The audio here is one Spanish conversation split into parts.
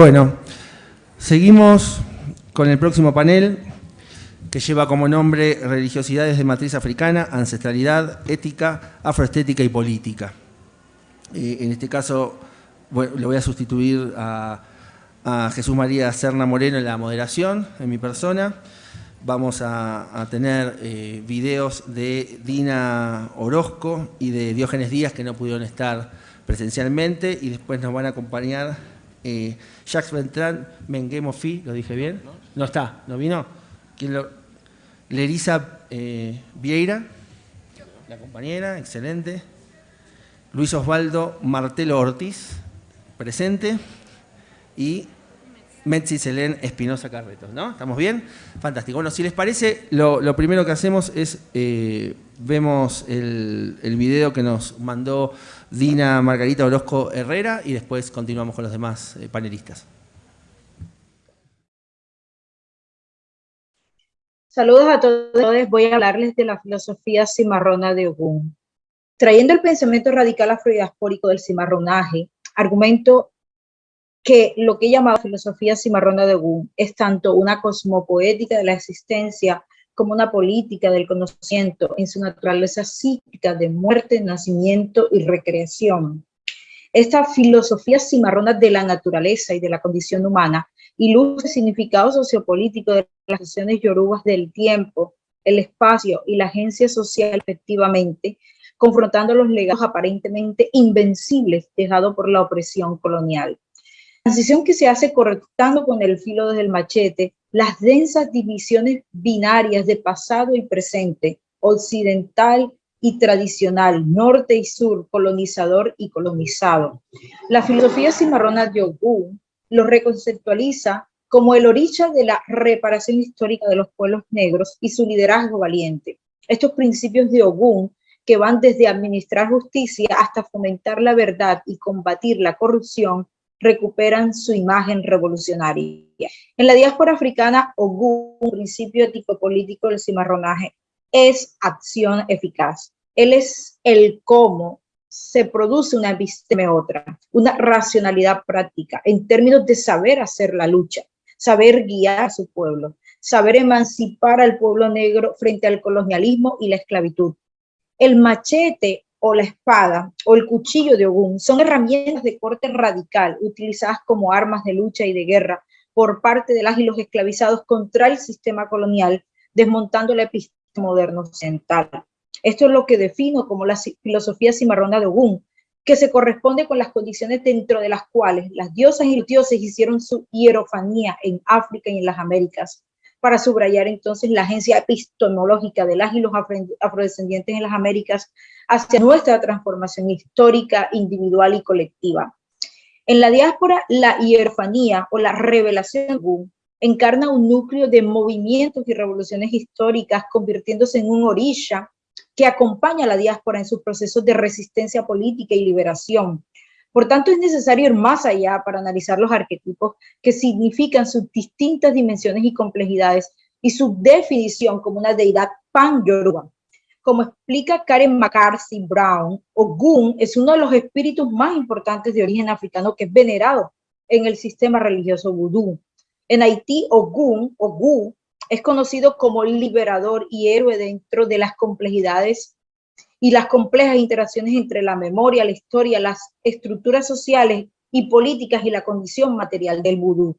Bueno, seguimos con el próximo panel que lleva como nombre Religiosidades de matriz africana, ancestralidad, ética, afroestética y política. En este caso le voy a sustituir a, Jesús María Serna Moreno en la moderación, en mi persona. Vamos a, tener eh, videos de Dina Orozco y de Diógenes Díaz que no pudieron estar presencialmente y después nos van a acompañar eh, Jacques Beltrán, Menguemo Fi, ¿lo dije bien? No, está, ¿no vino? ¿Quién lo? Lerisa eh, Vieira, la compañera, excelente. Luis Osvaldo Martelo Ortiz, presente. Y Metzi Selén Espinosa Carretos, ¿no? ¿Estamos bien? Fantástico. Bueno, si les parece, lo, primero que hacemos es, eh, vemos el video que nos mandó Dina Margarita Orozco Herrera y después continuamos con los demás eh, panelistas. Saludos a todos. Voy a hablarles de la filosofía cimarrona de Ogún. Trayendo el pensamiento radical afrodiaspórico del cimarronaje, argumento que lo que he llamado filosofía cimarrona de Ogún es tanto una cosmopoética de la existencia como una política del conocimiento en su naturaleza cíclica de muerte, nacimiento y recreación. Esta filosofía cimarrona de la naturaleza y de la condición humana ilustra el significado sociopolítico de las acciones yorubas del tiempo, el espacio y la agencia social efectivamente, confrontando los legados aparentemente invencibles dejados por la opresión colonial. Transición que se hace correctando con el filo desde el machete las densas divisiones binarias de pasado y presente, occidental y tradicional, norte y sur, colonizador y colonizado. La filosofía cimarrona de Ogún lo reconceptualiza como el origen de la reparación histórica de los pueblos negros y su liderazgo valiente. Estos principios de Ogún, que van desde administrar justicia hasta fomentar la verdad y combatir la corrupción, recuperan su imagen revolucionaria. En la diáspora africana, Ogún, principio ético-político del cimarronaje, es acción eficaz. Él es el cómo se produce una episteme otra, una racionalidad práctica en términos de saber hacer la lucha, saber guiar a su pueblo, saber emancipar al pueblo negro frente al colonialismo y la esclavitud. El machete o la espada o el cuchillo de Ogún son herramientas de corte radical utilizadas como armas de lucha y de guerra por parte de las y los esclavizados contra el sistema colonial, desmontando la epistema moderno occidental. Esto es lo que defino como la filosofía cimarrona de Ogún, que se corresponde con las condiciones dentro de las cuales las diosas y los dioses hicieron su hierofanía en África y en las Américas, para subrayar entonces la agencia epistemológica de las y los afrodescendientes en las Américas hacia nuestra transformación histórica, individual y colectiva. En la diáspora, la hierfanía o la revelación encarna un núcleo de movimientos y revoluciones históricas, convirtiéndose en un orilla que acompaña a la diáspora en sus procesos de resistencia política y liberación, por tanto, es necesario ir más allá para analizar los arquetipos que significan sus distintas dimensiones y complejidades y su definición como una deidad pan-yoruba. Como explica Karen McCarthy Brown, Ogun es uno de los espíritus más importantes de origen africano que es venerado en el sistema religioso vudú. En Haití, Ogun, Ogu, es conocido como liberador y héroe dentro de las complejidades y las complejas interacciones entre la memoria, la historia, las estructuras sociales y políticas y la condición material del vudú.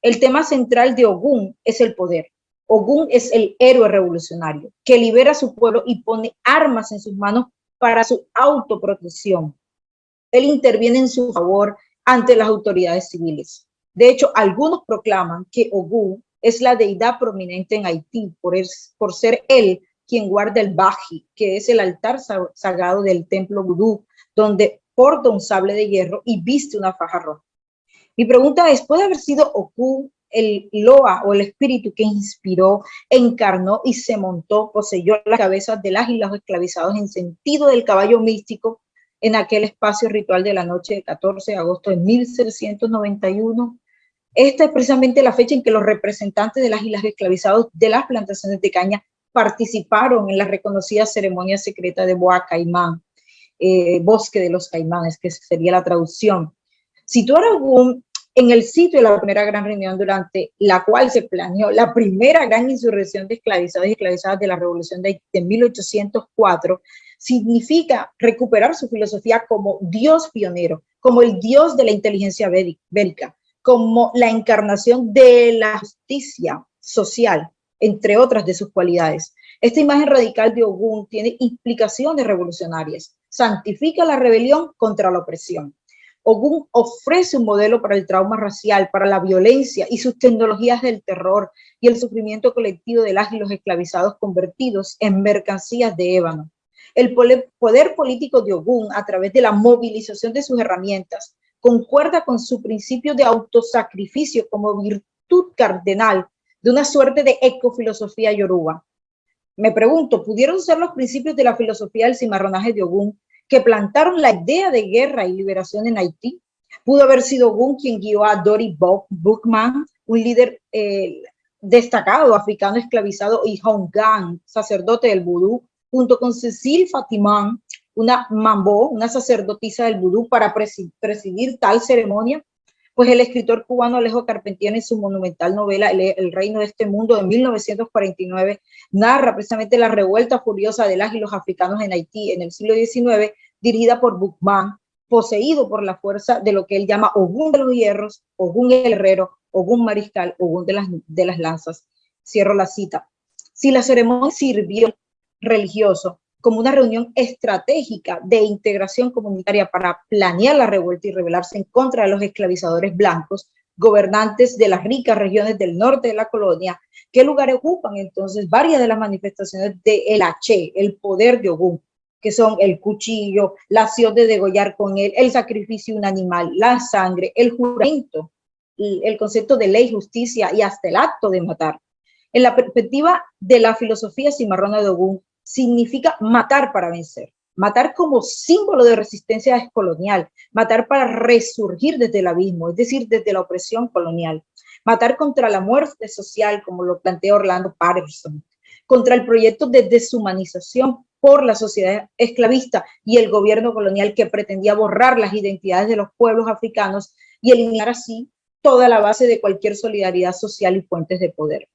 El tema central de Ogún es el poder. Ogún es el héroe revolucionario que libera a su pueblo y pone armas en sus manos para su autoprotección. Él interviene en su favor ante las autoridades civiles. De hecho, algunos proclaman que Ogún es la deidad prominente en Haití por, por ser él quien guarda el baji, que es el altar sagrado del templo vudú, donde porta un sable de hierro y viste una faja roja. Mi pregunta es, ¿puede haber sido Oku el Loa o el espíritu que inspiró, encarnó y se montó, poseyó las cabezas de las y los esclavizados en sentido del caballo místico en aquel espacio ritual de la noche del 14 de agosto de 1791? Esta es precisamente la fecha en que los representantes de las islas esclavizados de las plantaciones de caña participaron en la reconocida ceremonia secreta de Boa Caimán, eh, Bosque de los Caimanes, que sería la traducción. Situar a Ogún en el sitio de la primera gran reunión durante la cual se planeó la primera gran insurrección de esclavizados y esclavizadas de la Revolución de, de 1804, significa recuperar su filosofía como Dios pionero, como el Dios de la inteligencia bélica, como la encarnación de la justicia social, entre otras de sus cualidades. Esta imagen radical de Ogún tiene implicaciones revolucionarias, santifica la rebelión contra la opresión. Ogún ofrece un modelo para el trauma racial, para la violencia y sus tecnologías del terror y el sufrimiento colectivo de las y los esclavizados convertidos en mercancías de ébano. El poder político de Ogún, a través de la movilización de sus herramientas, concuerda con su principio de autosacrificio como virtud cardenal de una suerte de ecofilosofía yoruba. Me pregunto, ¿pudieron ser los principios de la filosofía del cimarronaje de Ogún que plantaron la idea de guerra y liberación en Haití? Pudo haber sido Ogún quien guió a Dory Bookman, un líder eh, destacado africano esclavizado, y Hong Gang, sacerdote del vudú, junto con Cecil Fatimán, una mambo, una sacerdotisa del vudú, para presidir tal ceremonia? Pues el escritor cubano Alejo Carpentier en su monumental novela El, reino de este mundo de 1949 narra precisamente la revuelta furiosa de las los africanos en Haití en el siglo XIX, dirigida por Buchmann, poseído por la fuerza de lo que él llama Ogún de los hierros, Ogún el herrero, Ogún mariscal, Ogún de las, de las lanzas. Cierro la cita. Si la ceremonia sirvió religioso como una reunión estratégica de integración comunitaria para planear la revuelta y rebelarse en contra de los esclavizadores blancos, gobernantes de las ricas regiones del norte de la colonia, ¿qué lugar ocupan entonces varias de las manifestaciones del el H, el poder de Ogún, que son el cuchillo, la acción de degollar con él, el sacrificio de un animal, la sangre, el juramento, el concepto de ley, justicia y hasta el acto de matar. En la perspectiva de la filosofía cimarrona de Ogún, significa matar para vencer, matar como símbolo de resistencia descolonial, matar para resurgir desde el abismo, es decir, desde la opresión colonial, matar contra la muerte social, como lo plantea Orlando Patterson, contra el proyecto de deshumanización por la sociedad esclavista y el gobierno colonial que pretendía borrar las identidades de los pueblos africanos y eliminar así toda la base de cualquier solidaridad social y fuentes de poder.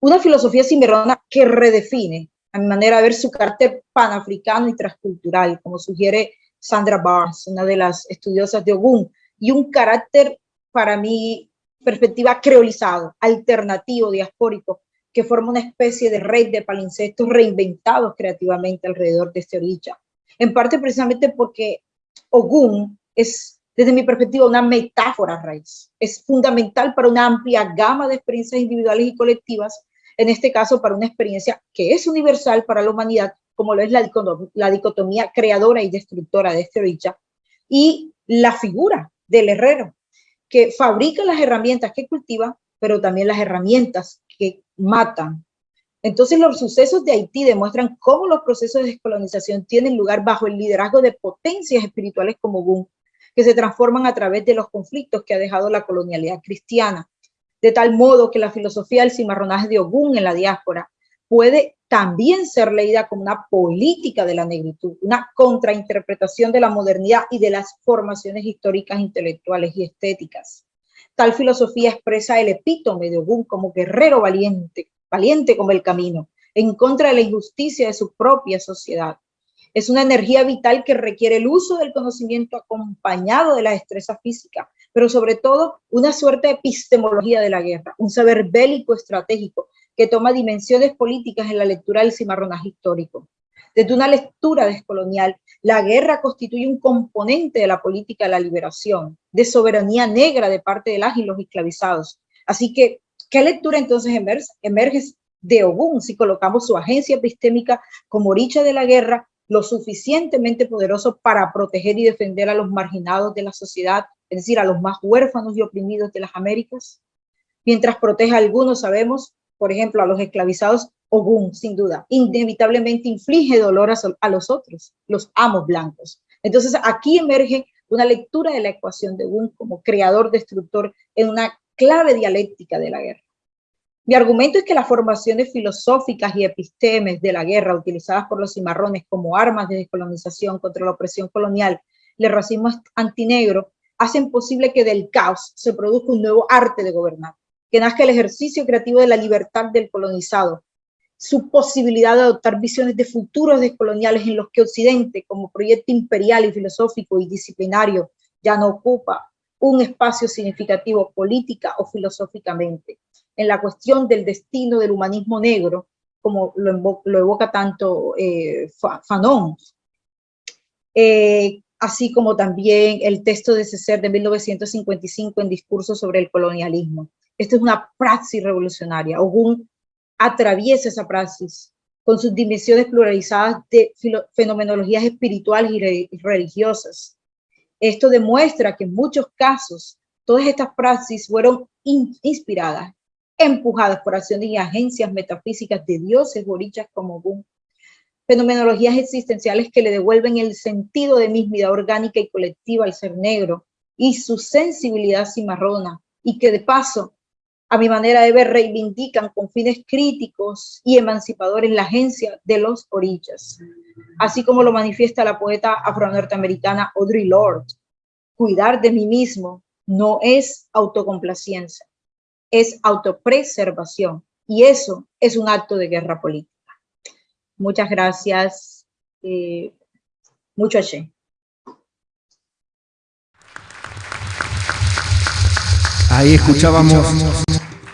Una filosofía cimarrona que redefine a mi manera de ver su carácter panafricano y transcultural, como sugiere Sandra Barnes, una de las estudiosas de Ogún, y un carácter, para mi perspectiva, creolizado, alternativo, diaspórico, que forma una especie de red de palincestos reinventados creativamente alrededor de este orilla. En parte precisamente porque Ogún es, desde mi perspectiva, una metáfora raíz. Es fundamental para una amplia gama de experiencias individuales y colectivas en este caso para una experiencia que es universal para la humanidad, como lo es la, dicotomía creadora y destructora de este Richa, y la figura del herrero, que fabrica las herramientas que cultiva, pero también las herramientas que matan. Entonces los sucesos de Haití demuestran cómo los procesos de descolonización tienen lugar bajo el liderazgo de potencias espirituales como Gun, que se transforman a través de los conflictos que ha dejado la colonialidad cristiana de tal modo que la filosofía del cimarronaje de Ogún en la diáspora puede también ser leída como una política de la negritud, una contrainterpretación de la modernidad y de las formaciones históricas, intelectuales y estéticas. Tal filosofía expresa el epítome de Ogún como guerrero valiente, valiente como el camino, en contra de la injusticia de su propia sociedad, es una energía vital que requiere el uso del conocimiento acompañado de la destreza física, pero sobre todo una suerte de epistemología de la guerra, un saber bélico estratégico que toma dimensiones políticas en la lectura del cimarronaje histórico. Desde una lectura descolonial, la guerra constituye un componente de la política de la liberación, de soberanía negra de parte de las y los esclavizados. Así que, ¿qué lectura entonces emerge, de Ogún si colocamos su agencia epistémica como oricha de la guerra lo suficientemente poderoso para proteger y defender a los marginados de la sociedad, es decir, a los más huérfanos y oprimidos de las Américas. Mientras protege a algunos, sabemos, por ejemplo, a los esclavizados, Ogún, sin duda, inevitablemente inflige dolor a, los otros, los amos blancos. Entonces, aquí emerge una lectura de la ecuación de Ogún como creador, destructor, en una clave dialéctica de la guerra. Mi argumento es que las formaciones filosóficas y epistemes de la guerra utilizadas por los cimarrones como armas de descolonización contra la opresión colonial, el racismo antinegro, hacen posible que del caos se produzca un nuevo arte de gobernar, que nazca el ejercicio creativo de la libertad del colonizado, su posibilidad de adoptar visiones de futuros descoloniales en los que Occidente, como proyecto imperial y filosófico y disciplinario, ya no ocupa un espacio significativo política o filosóficamente. En la cuestión del destino del humanismo negro, como lo, evoca tanto eh, Fanon, eh, así como también el texto de César de 1955 en discurso sobre el colonialismo. Esta es una praxis revolucionaria. Ogún atraviesa esa praxis con sus dimensiones pluralizadas de fenomenologías espirituales y religiosas. Esto demuestra que en muchos casos todas estas praxis fueron inspiradas, empujadas por acciones y agencias metafísicas de dioses borichas como Ogún fenomenologías existenciales que le devuelven el sentido de mismidad orgánica y colectiva al ser negro y su sensibilidad cimarrona, y que de paso, a mi manera de ver, reivindican con fines críticos y emancipadores la agencia de los orillas, así como lo manifiesta la poeta afro-norteamericana Audre Lorde. Cuidar de mí mismo no es autocomplacencia, es autopreservación, y eso es un acto de guerra política. Muchas gracias. Eh, mucho allí. Ahí escuchábamos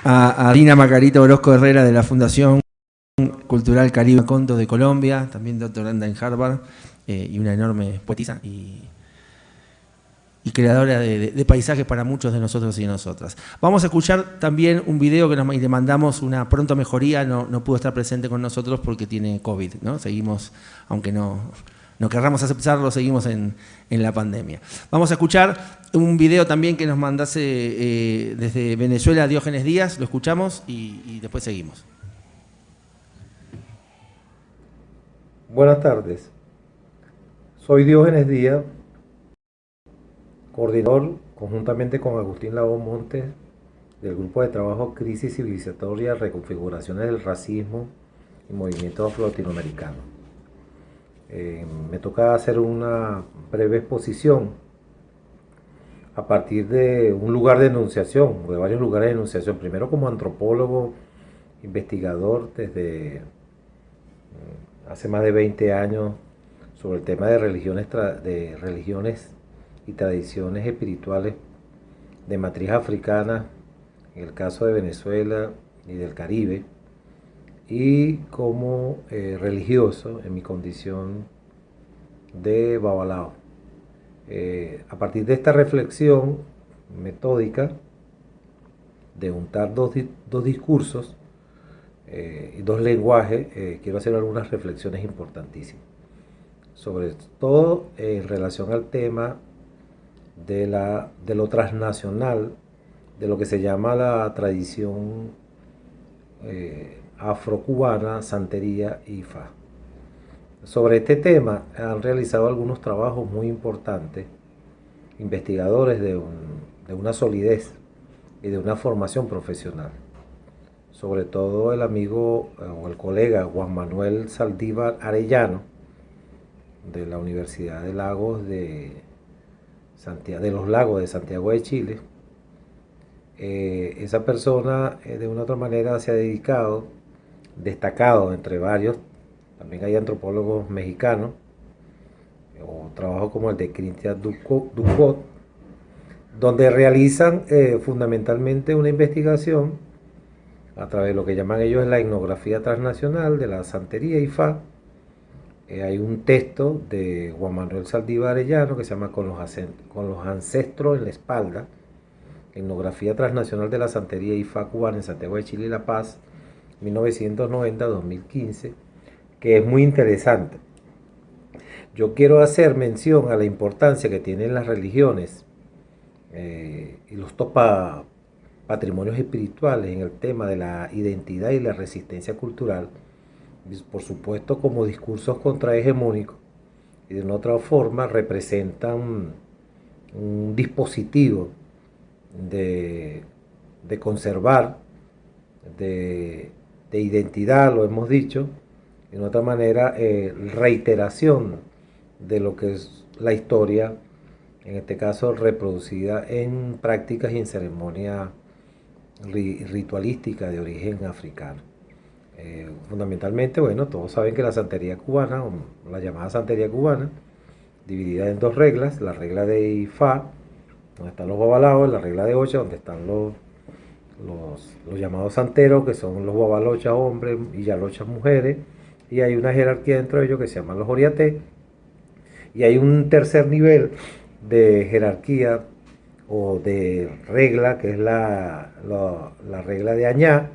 a, Dina Macarita Orozco Herrera de la Fundación Cultural Caribe Conto de Colombia, también doctoranda en Harvard eh, y una enorme poetisa y creadora de, paisajes para muchos de nosotros y de nosotras. Vamos a escuchar también un video que nos le mandamos una pronta mejoría, no, no pudo estar presente con nosotros porque tiene COVID, ¿no? Seguimos, aunque no, no querramos aceptarlo, seguimos en, la pandemia. Vamos a escuchar un video también que nos mandase eh, desde Venezuela Diógenes Díaz, lo escuchamos y, y después seguimos. Buenas tardes, soy Diógenes Díaz, coordinador conjuntamente con Agustín Labón Montes del grupo de trabajo Crisis Civilizatoria, Reconfiguraciones del Racismo y Movimiento Afro-Latinoamericano. Eh, me toca hacer una breve exposición a partir de un lugar de enunciación, de varios lugares de enunciación. Primero como antropólogo, investigador desde mm, hace más de 20 años sobre el tema de religiones, de religiones y tradiciones espirituales de matriz africana, en el caso de Venezuela y del Caribe, y como eh, religioso en mi condición de babalao. Eh, a partir de esta reflexión metódica de juntar dos, discursos eh, y dos lenguajes, quiero hacer algunas reflexiones importantísimas. Sobre todo en relación al tema de, la, de lo transnacional, de lo que se llama la tradición eh, afrocubana, santería y fa. Sobre este tema han realizado algunos trabajos muy importantes, investigadores de, de una solidez y de una formación profesional. Sobre todo el amigo eh, o el colega Juan Manuel Saldívar Arellano, de la Universidad de Lagos de de los lagos de Santiago de Chile, eh, esa persona eh, de una u otra manera se ha dedicado, destacado entre varios, también hay antropólogos mexicanos, o trabajo como el de Cristian Ducot, donde realizan eh, fundamentalmente una investigación a través de lo que llaman ellos la etnografía transnacional de la santería y fa, eh, hay un texto de Juan Manuel Saldívar Arellano que se llama Con los, ancestros en la espalda, etnografía transnacional de la santería IFA cubana en Santiago de Chile y La Paz, 1990-2015, que es muy interesante. Yo quiero hacer mención a la importancia que tienen las religiones eh, y los topa patrimonios espirituales en el tema de la identidad y la resistencia cultural por supuesto como discursos contrahegemónicos y de una otra forma representan un dispositivo de, conservar, de, identidad, lo hemos dicho, de una otra manera eh, reiteración de lo que es la historia en este caso reproducida en prácticas y en ceremonias ritualísticas de origen africano. Eh, fundamentalmente, bueno, todos saben que la santería cubana, o la llamada santería cubana, dividida en dos reglas, la regla de Ifá, donde están los babalaos, la regla de Ocha, donde están los, los, llamados santeros, que son los babalochas hombres y yalochas mujeres, y hay una jerarquía dentro de ellos que se llaman los oriaté, y hay un tercer nivel de jerarquía o de regla, que es la, la, regla de Añá,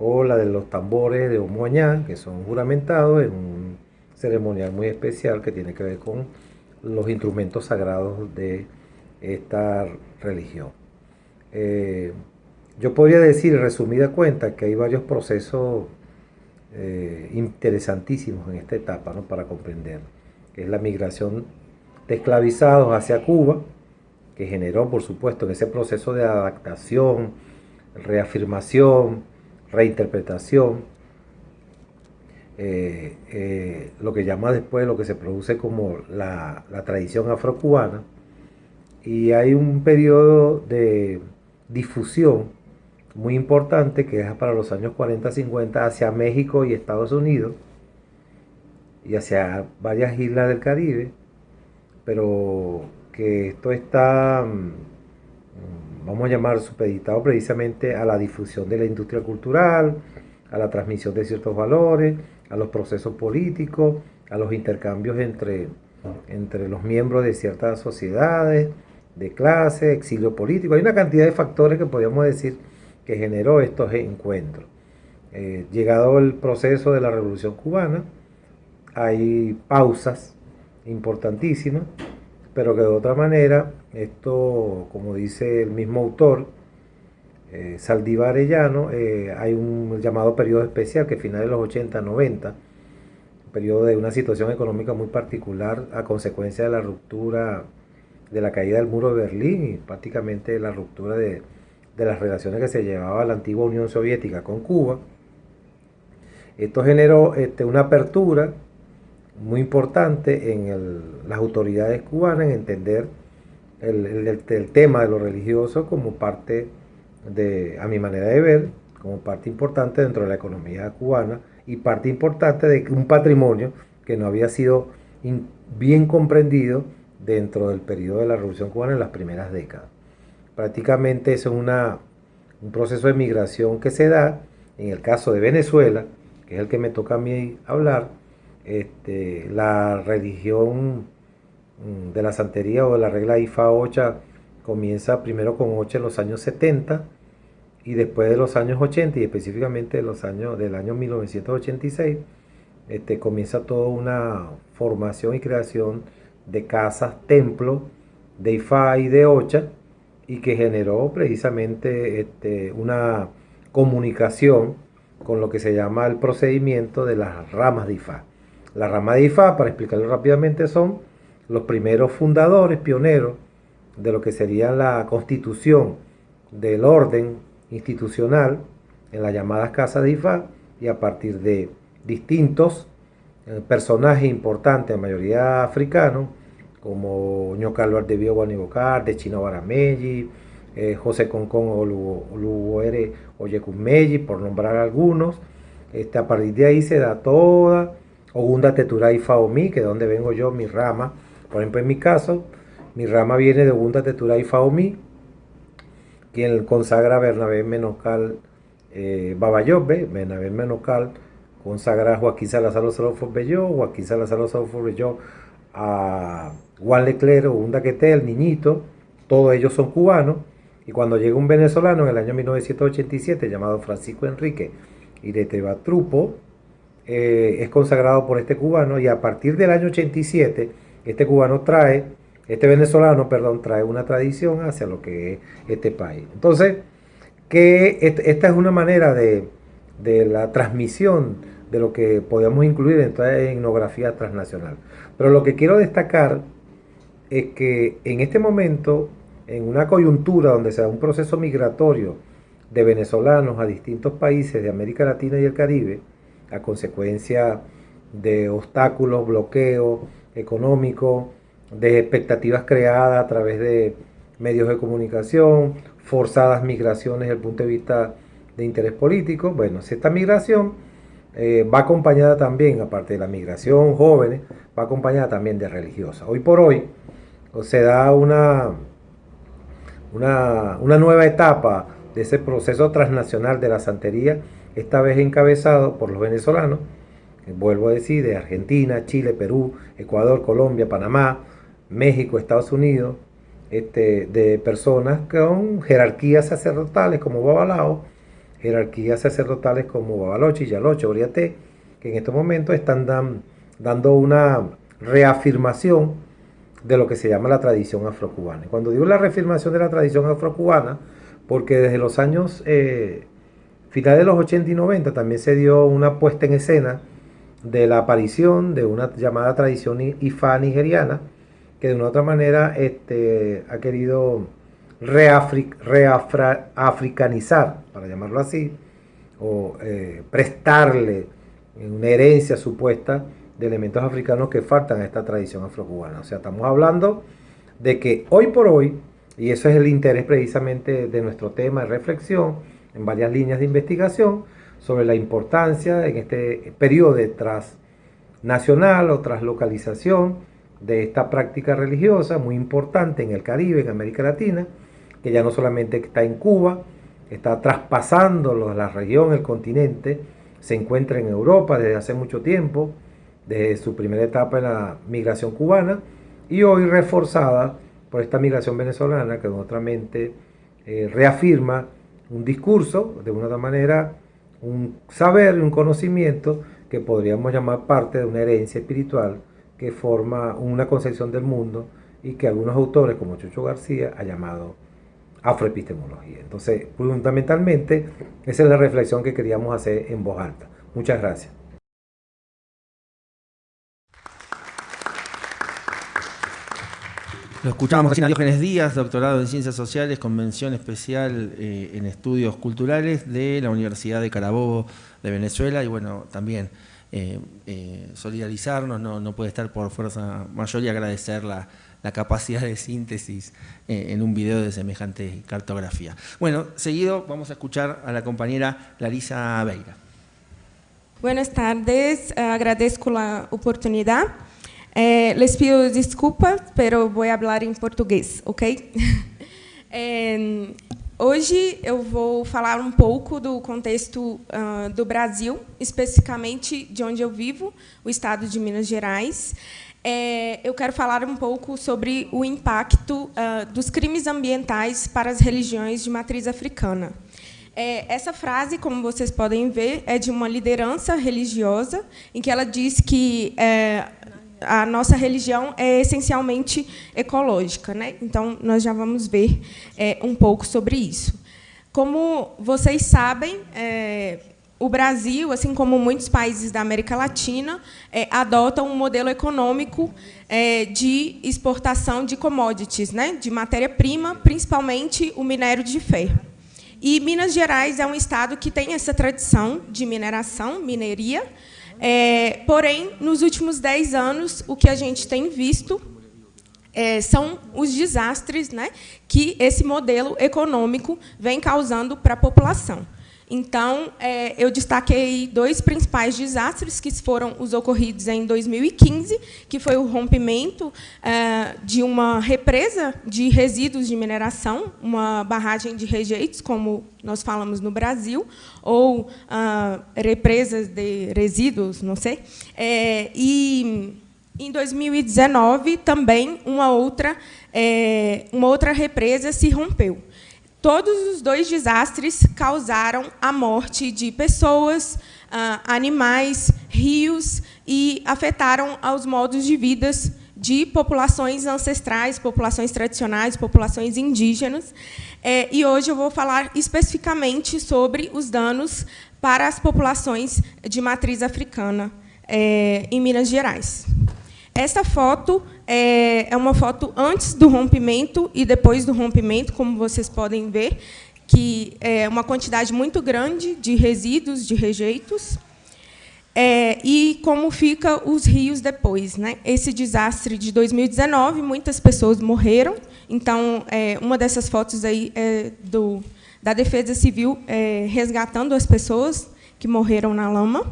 o la de los tambores de Omoañá, que son juramentados en un ceremonial muy especial que tiene que ver con los instrumentos sagrados de esta religión. Eh, yo podría decir, resumida cuenta, que hay varios procesos eh, interesantísimos en esta etapa ¿no? para comprender, que es la migración de esclavizados hacia Cuba, que generó, por supuesto, en ese proceso de adaptación, reafirmación, reinterpretación, eh, eh, lo que llama después lo que se produce como la, la tradición afrocubana, y hay un periodo de difusión muy importante que es para los años 40-50 hacia México y Estados Unidos y hacia varias islas del Caribe, pero que esto está, mm, vamos a llamar, supeditado precisamente a la difusión de la industria cultural, a la transmisión de ciertos valores, a los procesos políticos, a los intercambios entre, entre los miembros de ciertas sociedades, de clase, exilio político. Hay una cantidad de factores que podríamos decir que generó estos encuentros. Eh, llegado el proceso de la Revolución Cubana, hay pausas importantísimas, pero que de otra manera, esto, como dice el mismo autor, eh, Saldívar eh, hay un llamado periodo especial que finales de los 80, 90, periodo de una situación económica muy particular a consecuencia de la ruptura, de la caída del muro de Berlín y prácticamente la ruptura de, las relaciones que se llevaba la antigua Unión Soviética con Cuba. Esto generó este, una apertura muy importante en las autoridades cubanas en entender el, tema de lo religioso como parte de, a mi manera de ver, como parte importante dentro de la economía cubana y parte importante de un patrimonio que no había sido bien comprendido dentro del periodo de la Revolución Cubana en las primeras décadas. Prácticamente eso es una, un proceso de migración que se da en el caso de Venezuela, que es el que me toca a mí hablar, este, la religión mm, de la santería o de la regla IFA 8 comienza primero con 8 en los años 70 y después de los años 80 y específicamente de los años, del año 1986 este, comienza toda una formación y creación de casas, templos de IFA y de Ocha y que generó precisamente este, una comunicación con lo que se llama el procedimiento de las ramas de IFA. La rama de IFA, para explicarlo rápidamente, son los primeros fundadores, pioneros de lo que sería la constitución del orden institucional en las llamadas casas de IFA y a partir de distintos eh, personajes importantes, en mayoría africanos, como Ñocal de Guanibocar, de Chino Baramelli, eh, José Concón Oluguere Oyecumelli, por nombrar algunos. Este, a partir de ahí se da toda Ogunda Teturay Faomi, que es donde vengo yo, mi rama. Por ejemplo, en mi caso, mi rama viene de Ogunda Teturay Faomi, quien consagra a Bernabé Menocal eh, Babayobe, Bernabé Menocal consagra a Joaquín Salazar Salofo Belló, Joaquín Salazar Salofo Belló a Juan Leclerc, Ogunda Quete, el niñito, todos ellos son cubanos. Y cuando llega un venezolano en el año 1987 llamado Francisco Enrique Iretebatrupo, eh, es consagrado por este cubano y a partir del año 87 este cubano trae, este venezolano, perdón, trae una tradición hacia lo que es este país. Entonces, que esta es una manera de, la transmisión de lo que podemos incluir en toda etnografía transnacional. Pero lo que quiero destacar es que en este momento, en una coyuntura donde se da un proceso migratorio de venezolanos a distintos países de América Latina y el Caribe, a consecuencia de obstáculos, bloqueos económicos de expectativas creadas a través de medios de comunicación, forzadas migraciones desde el punto de vista de interés político. Bueno, si esta migración eh, va acompañada también, aparte de la migración jóvenes, va acompañada también de religiosas. Hoy por hoy se da una, una, una nueva etapa de ese proceso transnacional de la santería, esta vez encabezado por los venezolanos, vuelvo a decir, de Argentina, Chile, Perú, Ecuador, Colombia, Panamá, México, Estados Unidos, este, de personas con jerarquías sacerdotales como Babalao, jerarquías sacerdotales como Babaloche, Yaloche, Oriate, que en estos momentos están dando una reafirmación de lo que se llama la tradición afrocubana. Cuando digo la reafirmación de la tradición afrocubana, porque desde los años eh, finales de los 80 y 90 también se dio una puesta en escena de la aparición de una llamada tradición ifá nigeriana, que de una otra manera este, ha querido reafricanizar, para llamarlo así, o eh, prestarle una herencia supuesta de elementos africanos que faltan a esta tradición afrocubana. O sea, estamos hablando de que hoy por hoy, y eso es el interés precisamente de nuestro tema de reflexión, en varias líneas de investigación, sobre la importancia en este periodo de transnacional o traslocalización de esta práctica religiosa muy importante en el Caribe, en América Latina, que ya no solamente está en Cuba, está traspasando la región, el continente, se encuentra en Europa desde hace mucho tiempo, desde su primera etapa en la migración cubana, y hoy reforzada por esta migración venezolana que otramente eh, reafirma un discurso, de una manera, un saber y un conocimiento que podríamos llamar parte de una herencia espiritual que forma una concepción del mundo y que algunos autores, como Chucho García, ha llamado afroepistemología. Entonces, fundamentalmente, esa es la reflexión que queríamos hacer en voz alta. Muchas gracias. Lo escuchamos recién a Diógenes Díaz, doctorado en Ciencias Sociales, convención especial eh, en estudios culturales de la Universidad de Carabobo de Venezuela y bueno, también eh, eh, solidarizarnos, no, puede estar por fuerza mayor y agradecer la, capacidad de síntesis en un video de semejante cartografía. Bueno, seguido vamos a escuchar a la compañera Larisa Beira. Buenas tardes, agradezco la oportunidad. Les pido pero voy a hablar en portugués, ¿ok? Hoje eu vou falar um pouco do contexto uh, do Brasil, especificamente de onde eu vivo, o estado de Minas Gerais. É, eu quero falar um pouco sobre o impacto uh, dos crimes ambientais para as religiões de matriz africana. É, essa frase, como vocês podem ver, é de uma liderança religiosa, em que ela diz que é, a nossa religião é essencialmente ecológica. Né? Então, nós já vamos ver é, um pouco sobre isso. Como vocês sabem, é, o Brasil, assim como muitos países da América Latina, é, adotam um modelo econômico é, de exportação de commodities, né? de matéria-prima, principalmente o minério de ferro. E Minas Gerais é um estado que tem essa tradição de mineração, mineria, é, porém, nos últimos dez anos, o que a gente tem visto é, são os desastres né, que esse modelo econômico vem causando para a população. Então, é, eu destaquei dois principais desastres, que foram os ocorridos em 2015, que foi o rompimento é, de uma represa de resíduos de mineração, uma barragem de rejeitos, como nós falamos no Brasil, ou ah, represas de resíduos, não sei. É, e em 2019 também uma outra é, uma outra represa se rompeu. Todos os dois desastres causaram a morte de pessoas, ah, animais, rios e afetaram aos modos de vida de populações ancestrais, populações tradicionais, populações indígenas. É, e hoje eu vou falar especificamente sobre os danos para as populações de matriz africana é, em Minas Gerais. Essa foto é, é uma foto antes do rompimento e depois do rompimento, como vocês podem ver, que é uma quantidade muito grande de resíduos, de rejeitos. É, e como fica os rios depois. Né? Esse desastre de 2019, muitas pessoas morreram. Então, é, uma dessas fotos aí é do, da Defesa Civil é, resgatando as pessoas que morreram na lama.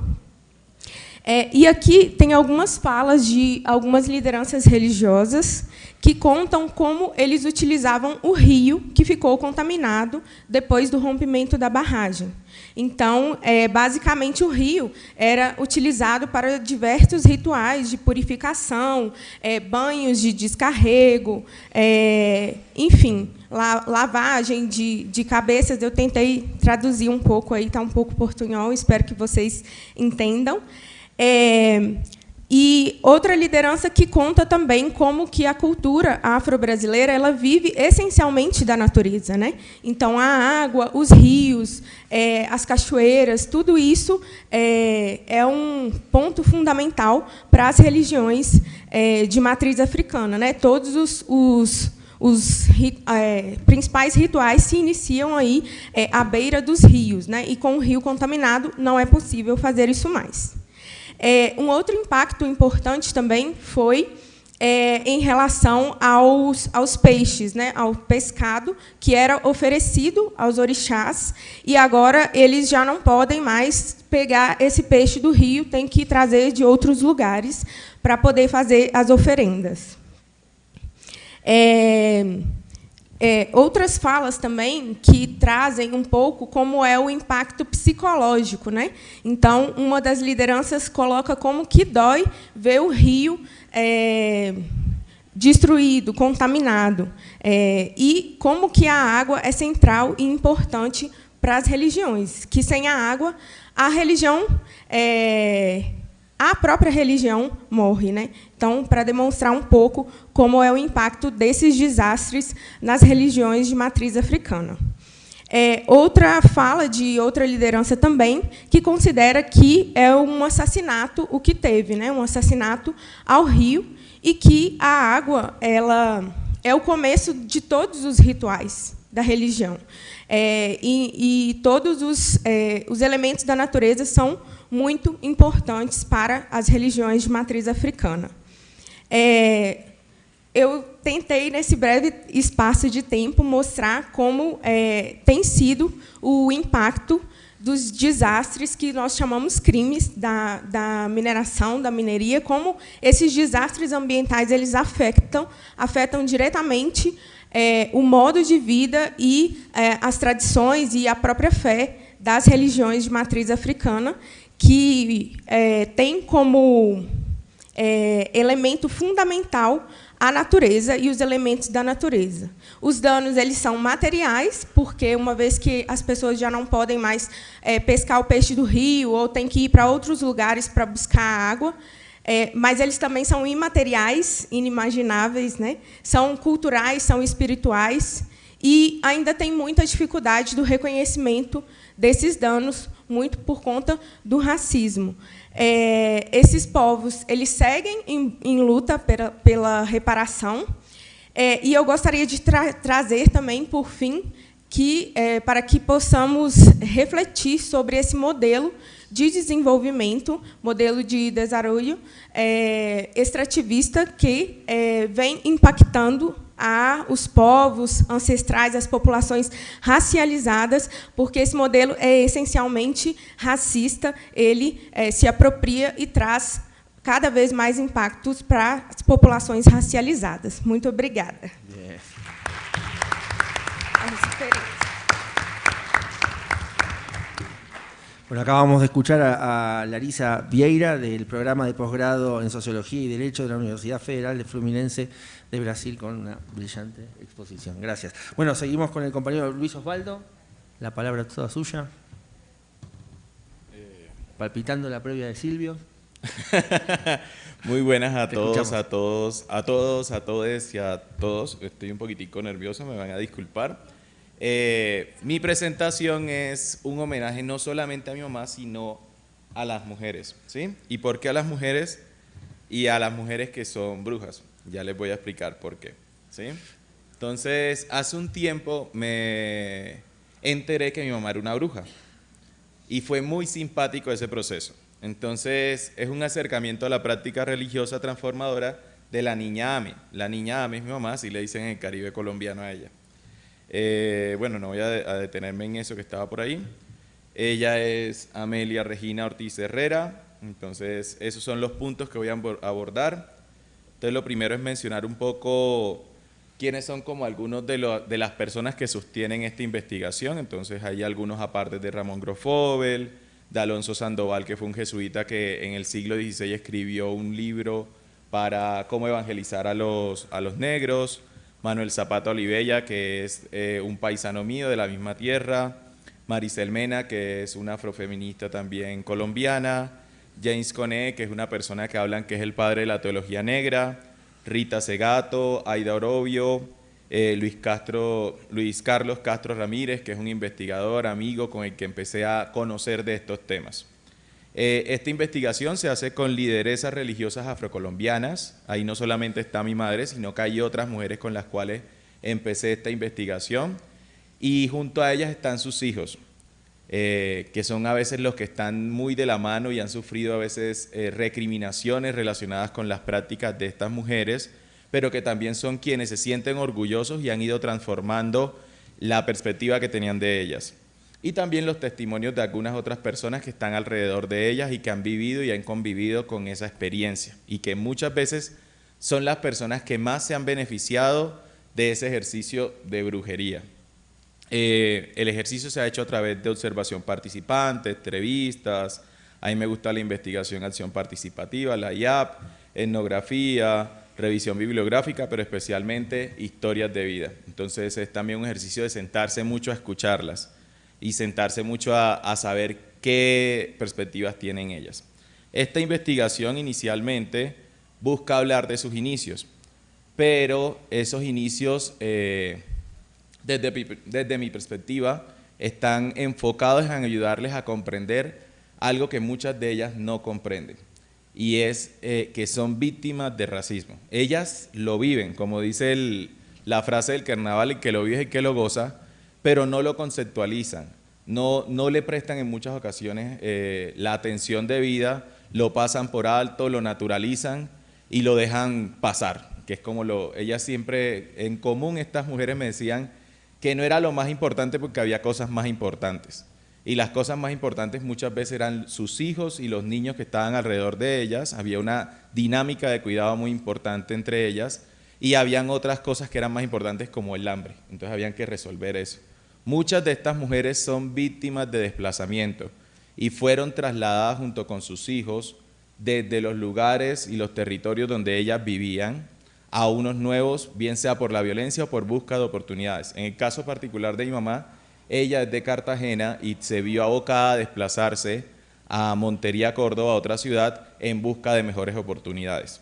É, e aqui tem algumas falas de algumas lideranças religiosas que contam como eles utilizavam o rio que ficou contaminado depois do rompimento da barragem. Então, é, basicamente, o rio era utilizado para diversos rituais de purificação, é, banhos de descarrego, é, enfim, la, lavagem de, de cabeças. Eu tentei traduzir um pouco aí, está um pouco portunhol, espero que vocês entendam. É, e outra liderança que conta também como que a cultura afro-brasileira ela vive essencialmente da natureza, né? Então a água, os rios, é, as cachoeiras, tudo isso é, é, um ponto fundamental para as religiões é, de matriz africana, né? Todos os, os os é, principais rituais se iniciam aí é, à beira dos rios, né? E com o rio contaminado não é possível fazer isso mais. É, um outro impacto importante também foi é, em relação aos, aos peixes, né, ao pescado, que era oferecido aos orixás, e agora eles já não podem mais pegar esse peixe do rio, tem que trazer de outros lugares para poder fazer as oferendas. É, é, outras falas também que trazem um pouco como é o impacto psicológico. Né? Então, uma das lideranças coloca como que dói ver o rio é, destruído, contaminado, é, e como que a água é central e importante para as religiões, que sem a água, a religião é, a própria religião morre. Né? Então, para demonstrar um pouco como é o impacto desses desastres nas religiões de matriz africana. É, outra fala de outra liderança também, que considera que é um assassinato o que teve, né? um assassinato ao rio, e que a água ela é o começo de todos os rituais da religião. É, e, e, todos os, é, os elementos da natureza são muito importantes para as religiões de matriz africana. É, eu tentei, nesse breve espaço de tempo, mostrar como é, tem sido o impacto dos desastres que nós chamamos crimes da, da mineração, da mineria, como esses desastres ambientais eles afetam, afetam diretamente é, o modo de vida e é, as tradições e a própria fé das religiões de matriz africana, que é, tem como é, elemento fundamental a natureza e os elementos da natureza. Os danos eles são materiais, porque uma vez que as pessoas já não podem mais é, pescar o peixe do rio ou têm que ir para outros lugares para buscar água, é, mas eles também são imateriais, inimagináveis, né? são culturais, são espirituais, e ainda tem muita dificuldade do reconhecimento desses danos, muito por conta do racismo. É, esses povos eles seguem em, em luta pela, pela reparação, é, e eu gostaria de tra trazer também, por fim, que é, para que possamos refletir sobre esse modelo de desenvolvimento, modelo de desenvolvimento é, extrativista que é, vem impactando a os povos ancestrais, as populações racializadas, porque esse modelo é essencialmente racista, ele é, se apropria e traz cada vez mais impactos para as populações racializadas. Muito obrigada. Yeah. Bueno, acabamos de escuchar a, a, Larisa Vieira del programa de posgrado en Sociología y Derecho de la Universidad Federal de Fluminense de Brasil con una brillante exposición. Gracias. Bueno, seguimos con el compañero Luis Osvaldo. La palabra toda suya. Eh. Palpitando la previa de Silvio. Muy buenas a todos, a todos, a todos, a todos y a todos. Estoy un poquitico nervioso, me van a disculpar. Eh, mi presentación es un homenaje no solamente a mi mamá, sino a las mujeres. ¿sí? ¿Y por qué a las mujeres? Y a las mujeres que son brujas. Ya les voy a explicar por qué. ¿sí? Entonces, hace un tiempo me enteré que mi mamá era una bruja. Y fue muy simpático ese proceso. Entonces, es un acercamiento a la práctica religiosa transformadora de la niña Ame. La niña Ame es mi mamá, así le dicen en el Caribe colombiano a ella. Eh, bueno, no voy a, detenerme en eso que estaba por ahí. Ella es Amelia Regina Ortiz Herrera. Entonces, esos son los puntos que voy a abordar. Entonces, lo primero es mencionar un poco quiénes son como algunos de, las personas que sostienen esta investigación. Entonces, hay algunos aparte de Ramón Grofobel, de Alonso Sandoval, que fue un jesuita que en el siglo XVI escribió un libro para cómo evangelizar a los, a los negros, Manuel Zapata Olivella, que es eh, un paisano mío de la misma tierra, Maricel Mena, que es una afrofeminista también colombiana, James Cone, que es una persona que hablan que es el padre de la teología negra, Rita Segato, Aida Orobio, eh, Luis, Castro, Luis Carlos Castro Ramírez, que es un investigador, amigo con el que empecé a conocer de estos temas. Eh, esta investigación se hace con lideresas religiosas afrocolombianas. Ahí no solamente está mi madre, sino que hay otras mujeres con las cuales empecé esta investigación. Y junto a ellas están sus hijos, eh, que son a veces los que están muy de la mano y han sufrido a veces recriminaciones relacionadas con las prácticas de estas mujeres pero que también son quienes se sienten orgullosos y han ido transformando la perspectiva que tenían de ellas. Y también los testimonios de algunas otras personas que están alrededor de ellas y que han vivido y han convivido con esa experiencia y que muchas veces son las personas que más se han beneficiado de ese ejercicio de brujería. Eh, el ejercicio se ha hecho a través de observación participante, entrevistas, a mí me gusta la investigación acción participativa, la IAP, etnografía, revisión bibliográfica, pero especialmente historias de vida. Entonces es también un ejercicio de sentarse mucho a escucharlas y sentarse mucho a, saber qué perspectivas tienen ellas. Esta investigación inicialmente busca hablar de sus inicios, pero esos inicios, eh, desde, desde mi perspectiva, están enfocados en ayudarles a comprender algo que muchas de ellas no comprenden y es eh, que son víctimas de racismo. Ellas lo viven, como dice la frase del carnaval, el que lo vive el que lo goza, pero no lo conceptualizan, no, no le prestan en muchas ocasiones eh, la atención debida, lo pasan por alto, lo naturalizan y lo dejan pasar, que es como lo, ellas siempre, en común estas mujeres me decían que no era lo más importante porque había cosas más importantes. Y las cosas más importantes muchas veces eran sus hijos y los niños que estaban alrededor de ellas, había una dinámica de cuidado muy importante entre ellas. Y habían otras cosas que eran más importantes como el hambre, entonces habían que resolver eso. Muchas de estas mujeres son víctimas de desplazamiento y fueron trasladadas junto con sus hijos desde los lugares y los territorios donde ellas vivían a unos nuevos, bien sea por la violencia o por busca de oportunidades. En el caso particular de mi mamá, ella es de Cartagena y se vio abocada a desplazarse a Montería, Córdoba, otra ciudad, en busca de mejores oportunidades.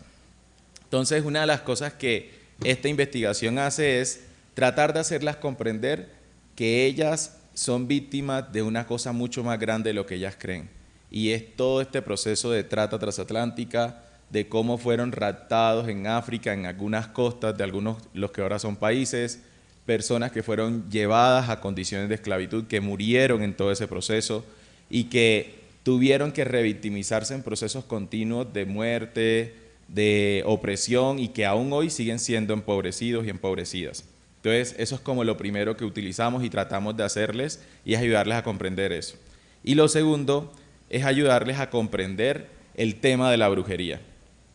Entonces, una de las cosas que esta investigación hace es tratar de hacerlas comprender que ellas son víctimas de una cosa mucho más grande de lo que ellas creen. Y es todo este proceso de trata transatlántica, de cómo fueron raptados en África, en algunas costas de algunos, los que ahora son países, personas que fueron llevadas a condiciones de esclavitud, que murieron en todo ese proceso y que tuvieron que revictimizarse en procesos continuos de muerte, de opresión y que aún hoy siguen siendo empobrecidos y empobrecidas. Entonces, eso es como lo primero que utilizamos y tratamos de hacerles y es ayudarles a comprender eso. Y lo segundo es ayudarles a comprender el tema de la brujería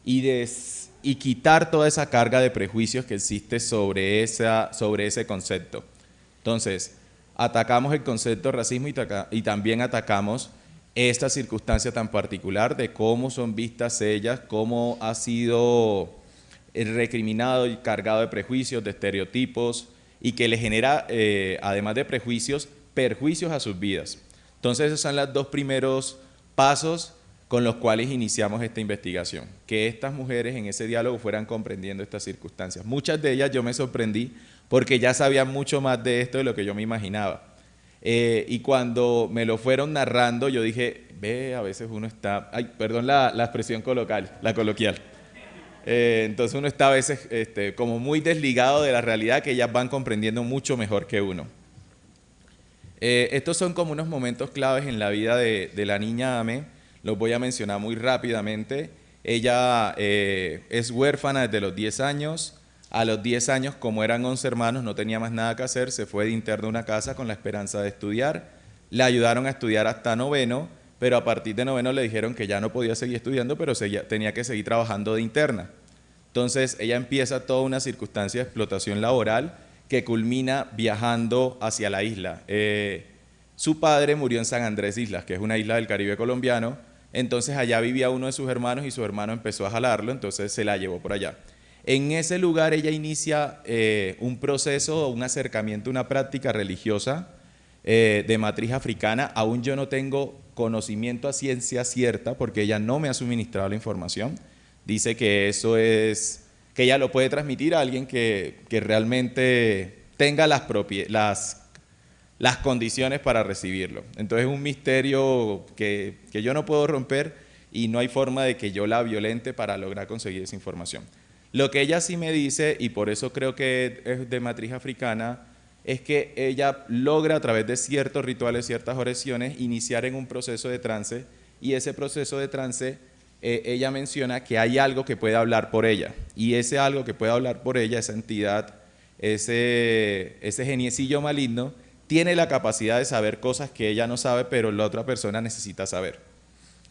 y quitar toda esa carga de prejuicios que existe sobre, esa, sobre ese concepto. Entonces, atacamos el concepto de racismo y, y también atacamos esta circunstancia tan particular de cómo son vistas ellas, cómo ha sido recriminado y cargado de prejuicios, de estereotipos, y que le genera, eh, además de prejuicios, perjuicios a sus vidas. Entonces, esos son los dos primeros pasos con los cuales iniciamos esta investigación, que estas mujeres en ese diálogo fueran comprendiendo estas circunstancias. Muchas de ellas yo me sorprendí porque ya sabían mucho más de esto de lo que yo me imaginaba. Eh, y cuando me lo fueron narrando, yo dije, ve, a veces uno está, ay, perdón la, expresión coloquial, la coloquial. Eh, entonces uno está a veces este, como muy desligado de la realidad que ellas van comprendiendo mucho mejor que uno. Eh, estos son como unos momentos claves en la vida de, de la niña Ame los voy a mencionar muy rápidamente. Ella eh, es huérfana desde los 10 años. A los 10 años, como eran 11 hermanos, no tenía más nada que hacer, se fue de interno a una casa con la esperanza de estudiar. Le ayudaron a estudiar hasta noveno, pero a partir de noveno le dijeron que ya no podía seguir estudiando, pero tenía que seguir trabajando de interna. Entonces ella empieza toda una circunstancia de explotación laboral que culmina viajando hacia la isla. Eh, su padre murió en San Andrés Islas, que es una isla del Caribe colombiano, entonces allá vivía uno de sus hermanos y su hermano empezó a jalarlo, entonces se la llevó por allá. En ese lugar ella inicia eh, un proceso, un acercamiento, una práctica religiosa eh, de matriz africana. Aún yo no tengo conocimiento a ciencia cierta porque ella no me ha suministrado la información. Dice que eso es, que ella lo puede transmitir a alguien que, realmente tenga las, las las condiciones para recibirlo. Entonces es un misterio que, yo no puedo romper y no hay forma de que yo la violente para lograr conseguir esa información. Lo que ella sí me dice, y por eso creo que es de matriz africana, es que ella logra a través de ciertos rituales, ciertas oraciones, iniciar en un proceso de trance, y ese proceso de trance, eh, ella menciona que hay algo que puede hablar por ella, y ese algo que puede hablar por ella, esa entidad, ese, ese geniecillo maligno, tiene la capacidad de saber cosas que ella no sabe, pero la otra persona necesita saber.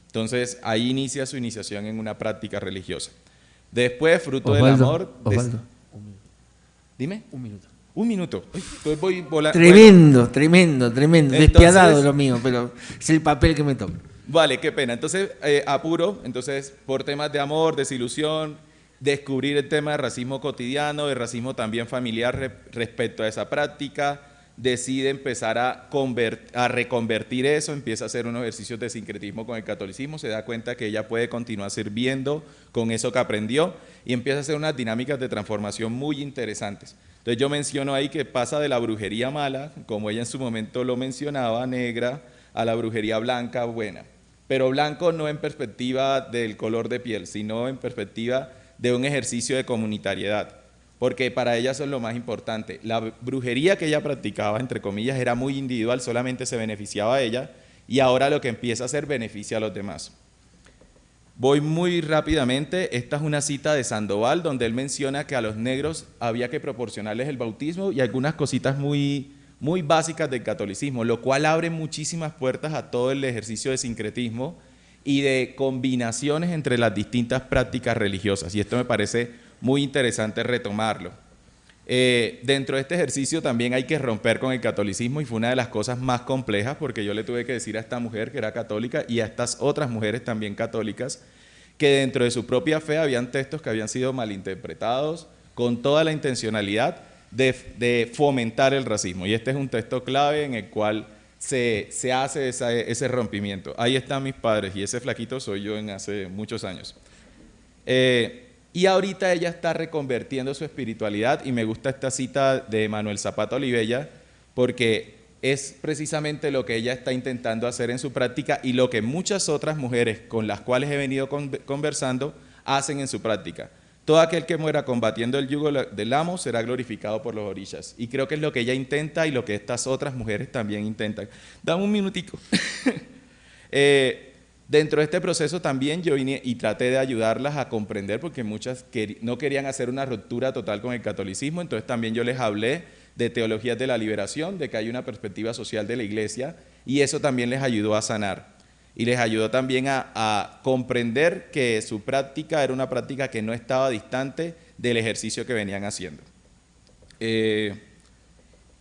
Entonces, ahí inicia su iniciación en una práctica religiosa. Después, fruto del amor... Dime. Un minuto. Un minuto. voy Tremendo, tremendo, tremendo. Despiadado lo mío, pero es el papel que me toca. Vale, qué pena. Entonces, eh, apuro. Entonces, por temas de amor, desilusión, descubrir el tema de racismo cotidiano, de racismo también familiar respecto a esa práctica, decide empezar a, reconvertir eso, empieza a hacer unos ejercicios de sincretismo con el catolicismo, se da cuenta que ella puede continuar sirviendo con eso que aprendió y empieza a hacer unas dinámicas de transformación muy interesantes. Entonces yo menciono ahí que pasa de la brujería mala, como ella en su momento lo mencionaba, negra, a la brujería blanca, buena. Pero blanco no en perspectiva del color de piel, sino en perspectiva de un ejercicio de comunitariedad porque para ella eso es lo más importante. La brujería que ella practicaba, entre comillas, era muy individual, solamente se beneficiaba a ella, y ahora lo que empieza a hacer beneficia a los demás. Voy muy rápidamente, esta es una cita de Sandoval, donde él menciona que a los negros había que proporcionarles el bautismo y algunas cositas muy, muy básicas del catolicismo, lo cual abre muchísimas puertas a todo el ejercicio de sincretismo y de combinaciones entre las distintas prácticas religiosas. Y esto me parece muy interesante retomarlo. Eh, dentro de este ejercicio también hay que romper con el catolicismo y fue una de las cosas más complejas porque yo le tuve que decir a esta mujer que era católica y a estas otras mujeres también católicas que dentro de su propia fe habían textos que habían sido malinterpretados con toda la intencionalidad de, fomentar el racismo. Y este es un texto clave en el cual se, hace ese rompimiento. Ahí están mis padres y ese flaquito soy yo en hace muchos años. Eh, y ahorita ella está reconvertiendo su espiritualidad y me gusta esta cita de Manuel Zapata Olivella porque es precisamente lo que ella está intentando hacer en su práctica y lo que muchas otras mujeres con las cuales he venido conversando hacen en su práctica. Todo aquel que muera combatiendo el yugo del amo será glorificado por los orillas. Y creo que es lo que ella intenta y lo que estas otras mujeres también intentan. Dame un minutico. eh, Dentro de este proceso también yo vine y traté de ayudarlas a comprender porque muchas no querían hacer una ruptura total con el catolicismo, entonces también yo les hablé de teologías de la liberación, de que hay una perspectiva social de la iglesia y eso también les ayudó a sanar y les ayudó también a, comprender que su práctica era una práctica que no estaba distante del ejercicio que venían haciendo. Eh,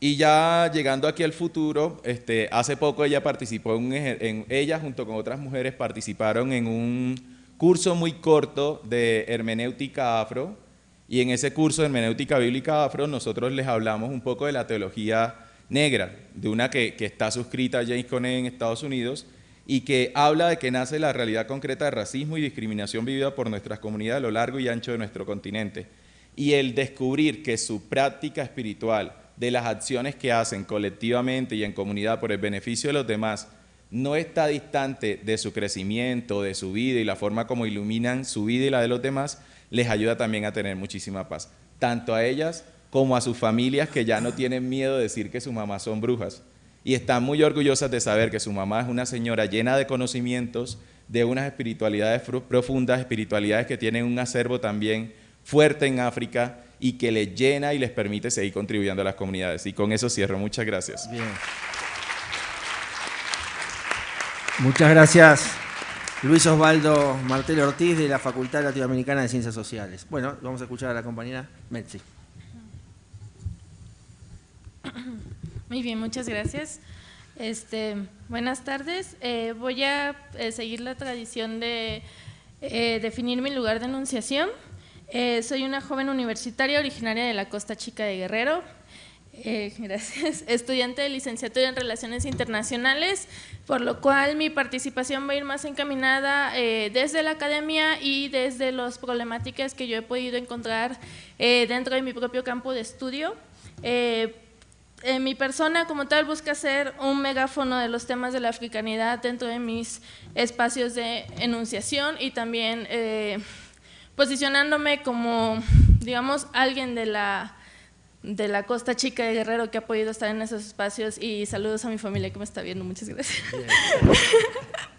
y ya llegando aquí al futuro, este, hace poco ella participó en, ella junto con otras mujeres participaron en un curso muy corto de hermenéutica afro y en ese curso de hermenéutica bíblica afro nosotros les hablamos un poco de la teología negra, de una que, está suscrita a James Cone en Estados Unidos y que habla de que nace la realidad concreta de racismo y discriminación vivida por nuestras comunidades a lo largo y ancho de nuestro continente. Y el descubrir que su práctica espiritual de las acciones que hacen colectivamente y en comunidad por el beneficio de los demás no está distante de su crecimiento, de su vida y la forma como iluminan su vida y la de los demás, les ayuda también a tener muchísima paz, tanto a ellas como a sus familias que ya no tienen miedo de decir que sus mamás son brujas y están muy orgullosas de saber que su mamá es una señora llena de conocimientos, de unas espiritualidades profundas, espiritualidades que tienen un acervo también fuerte en África y que les llena y les permite seguir contribuyendo a las comunidades. Y con eso cierro. Muchas gracias. Bien. Muchas gracias, Luis Osvaldo Martel Ortiz de la Facultad Latinoamericana de Ciencias Sociales. Bueno, vamos a escuchar a la compañera Metzi. Muy bien, muchas gracias. Este, buenas tardes. Eh, voy a eh, seguir la tradición de eh, definir mi lugar de enunciación. Soy una joven universitaria originaria de la Costa Chica de Guerrero. gracias. Estudiante de licenciatura en Relaciones Internacionales, por lo cual mi participación va a ir más encaminada desde la academia y desde las problemáticas que yo he podido encontrar dentro de mi propio campo de estudio eh, mi persona como tal busca ser un megáfono de los temas de la africanidad dentro de mis espacios de enunciación y también eh, posicionándome como, digamos, alguien de la, de la Costa Chica de Guerrero que ha podido estar en esos espacios y saludos a mi familia que me está viendo, muchas gracias.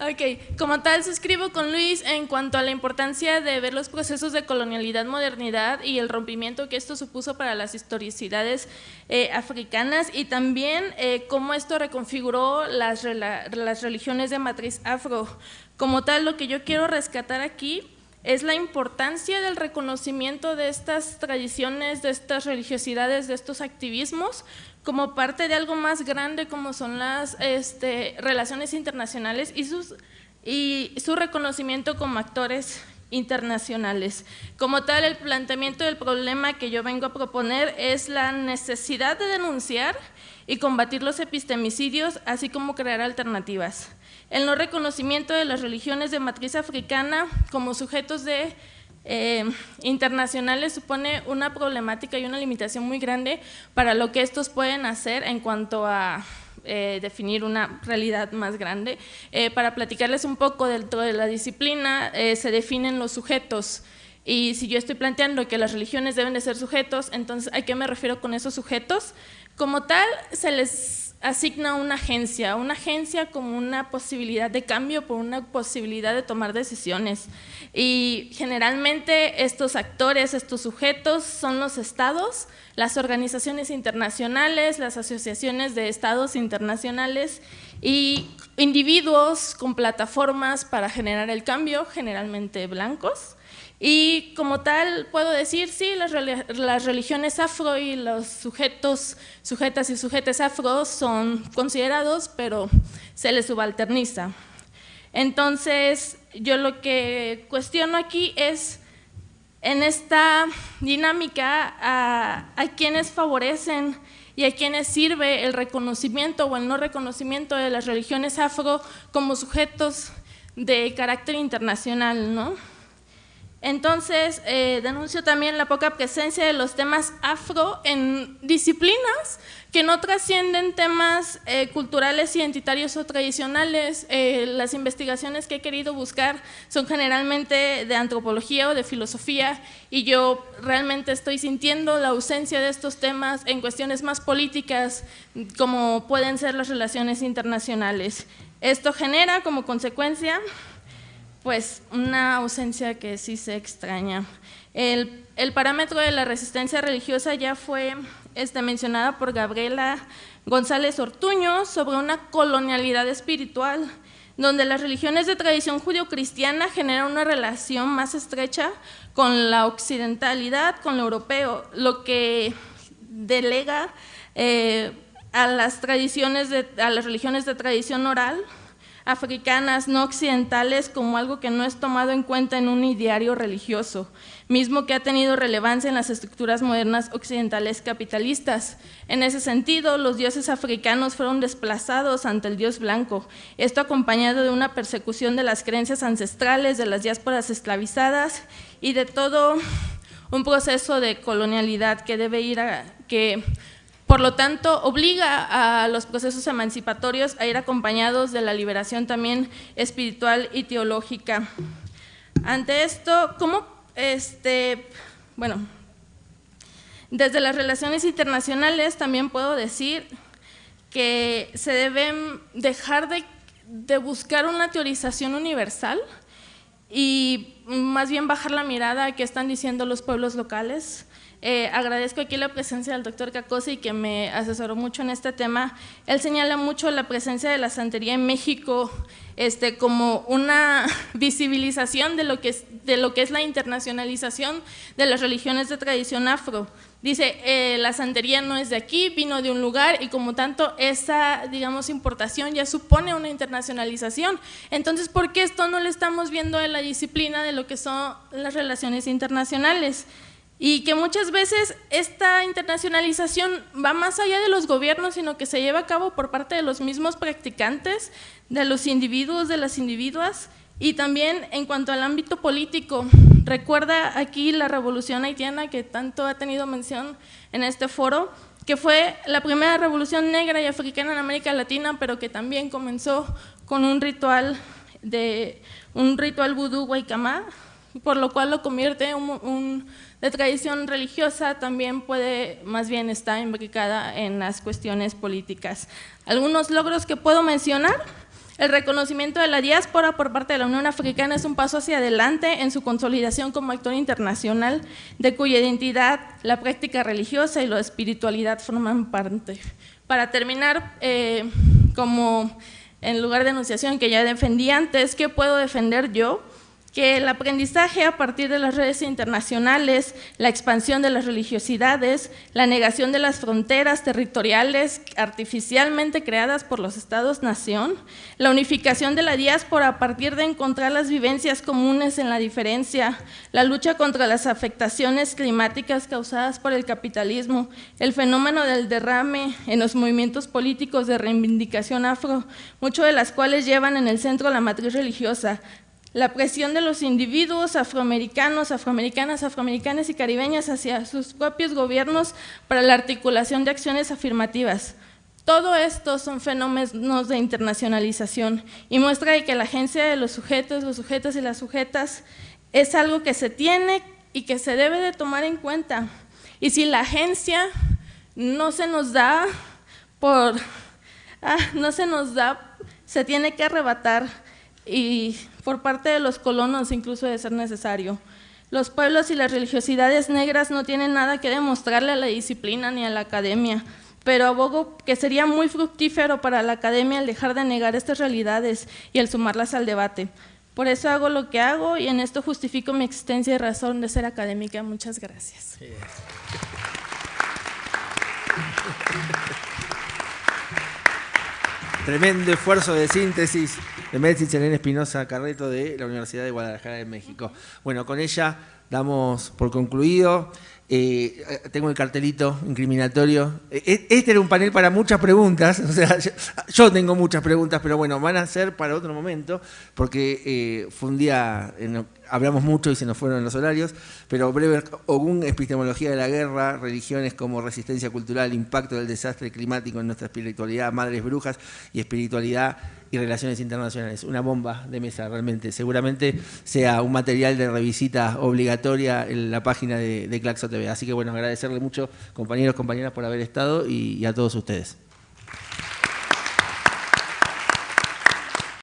Ok, como tal suscribo con Luis en cuanto a la importancia de ver los procesos de colonialidad, modernidad y el rompimiento que esto supuso para las historicidades eh, africanas y también eh, cómo esto reconfiguró las, las religiones de matriz afro. Como tal, lo que yo quiero rescatar aquí es la importancia del reconocimiento de estas tradiciones, de estas religiosidades, de estos activismos, como parte de algo más grande como son las este, relaciones internacionales y, su reconocimiento como actores internacionales. Como tal, el planteamiento del problema que yo vengo a proponer es la necesidad de denunciar y combatir los epistemicidios, así como crear alternativas. El no reconocimiento de las religiones de matriz africana como sujetos eh, internacionales supone una problemática y una limitación muy grande para lo que estos pueden hacer en cuanto a eh, definir una realidad más grande. Eh, para platicarles un poco dentro de la disciplina, se definen los sujetos. Y si yo estoy planteando que las religiones deben de ser sujetos, entonces ¿a qué me refiero con esos sujetos? Como tal, se les asigna una agencia, una agencia como una posibilidad de cambio, por una posibilidad de tomar decisiones. Y generalmente estos actores, estos sujetos son los estados, las organizaciones internacionales, las asociaciones de estados internacionales y individuos con plataformas para generar el cambio, generalmente blancos. Y como tal, puedo decir, sí, las, religiones afro y los sujetos, sujetas y sujetes afro son considerados, pero se les subalterniza. Entonces, yo lo que cuestiono aquí es, en esta dinámica, a quienes favorecen y a quienes sirve el reconocimiento o el no reconocimiento de las religiones afro como sujetos de carácter internacional, ¿no? Entonces, eh, denuncio también la poca presencia de los temas afro en disciplinas que no trascienden temas eh, culturales, identitarios o tradicionales. Eh, las investigaciones que he querido buscar son generalmente de antropología o de filosofía y yo realmente estoy sintiendo la ausencia de estos temas en cuestiones más políticas como pueden ser las relaciones internacionales. Esto genera como consecuencia pues una ausencia que sí se extraña. El, parámetro de la resistencia religiosa ya fue este, mencionada por Gabriela González Ortuño sobre una colonialidad espiritual, donde las religiones de tradición judio-cristiana generan una relación más estrecha con la occidentalidad, con lo europeo, lo que delega eh, a las tradiciones de, a las religiones de tradición oral africanas no occidentales como algo que no es tomado en cuenta en un ideario religioso, mismo que ha tenido relevancia en las estructuras modernas occidentales capitalistas. En ese sentido, los dioses africanos fueron desplazados ante el dios blanco, esto acompañado de una persecución de las creencias ancestrales, de las diásporas esclavizadas y de todo un proceso de colonialidad que debe ir a que por lo tanto, obliga a los procesos emancipatorios a ir acompañados de la liberación también espiritual y teológica. Ante esto, ¿cómo, este, bueno, desde las relaciones internacionales también puedo decir que se deben dejar de, de buscar una teorización universal y más bien bajar la mirada a qué están diciendo los pueblos locales. Eh, agradezco aquí la presencia del doctor Cacosi, que me asesoró mucho en este tema. Él señala mucho la presencia de la santería en México este, como una visibilización de lo, que es, de lo que es la internacionalización de las religiones de tradición afro. Dice, eh, la santería no es de aquí, vino de un lugar y como tanto esa, digamos, importación ya supone una internacionalización. Entonces, ¿por qué esto no lo estamos viendo en la disciplina de lo que son las relaciones internacionales? Y que muchas veces esta internacionalización va más allá de los gobiernos, sino que se lleva a cabo por parte de los mismos practicantes, de los individuos, de las individuas, y también en cuanto al ámbito político, recuerda aquí la revolución haitiana que tanto ha tenido mención en este foro, que fue la primera revolución negra y africana en América Latina, pero que también comenzó con un ritual de un ritual vudú guaycamá, por lo cual lo convierte en un, de tradición religiosa, también puede más bien estar imbricada en las cuestiones políticas. Algunos logros que puedo mencionar el reconocimiento de la diáspora por parte de la Unión Africana es un paso hacia adelante en su consolidación como actor internacional, de cuya identidad la práctica religiosa y la espiritualidad forman parte. Para terminar, eh, como en lugar de enunciación que ya defendí antes, ¿qué puedo defender yo? Que el aprendizaje a partir de las redes internacionales, la expansión de las religiosidades, la negación de las fronteras territoriales artificialmente creadas por los estados-nación, la unificación de la diáspora a partir de encontrar las vivencias comunes en la diferencia, la lucha contra las afectaciones climáticas causadas por el capitalismo, el fenómeno del derrame en los movimientos políticos de reivindicación afro, muchos de las cuales llevan en el centro la matriz religiosa, la presión de los individuos afroamericanos, afroamericanas, afroamericanas y caribeñas hacia sus propios gobiernos para la articulación de acciones afirmativas. Todo esto son fenómenos de internacionalización y muestra que la agencia de los sujetos, los sujetos y las sujetas es algo que se tiene y que se debe de tomar en cuenta. Y si la agencia no se nos da por, ah, no se nos da, se tiene que arrebatar y por parte de los colonos incluso de ser necesario. Los pueblos y las religiosidades negras no tienen nada que demostrarle a la disciplina ni a la academia, pero abogo que sería muy fructífero para la academia el dejar de negar estas realidades y el sumarlas al debate. Por eso hago lo que hago y en esto justifico mi existencia y razón de ser académica. Muchas gracias. Tremendo esfuerzo de síntesis de Médici Elena Espinosa Carreto de la Universidad de Guadalajara de México. Bueno, con ella damos por concluido. Eh, tengo el cartelito incriminatorio. Eh, eh, este era un panel para muchas preguntas, o sea, yo, tengo muchas preguntas, pero bueno, van a ser para otro momento, porque fue un día en, hablamos mucho y se nos fueron los horarios, pero breve, Ogún, epistemología de la guerra, religiones como resistencia cultural, impacto del desastre climático en nuestra espiritualidad, madres brujas y espiritualidad y relaciones internacionales. Una bomba de mesa realmente. Seguramente sea un material de revisita obligatoria en la página de, Claxo TV. Así que bueno, agradecerle mucho compañeros, compañeras por haber estado y a todos ustedes.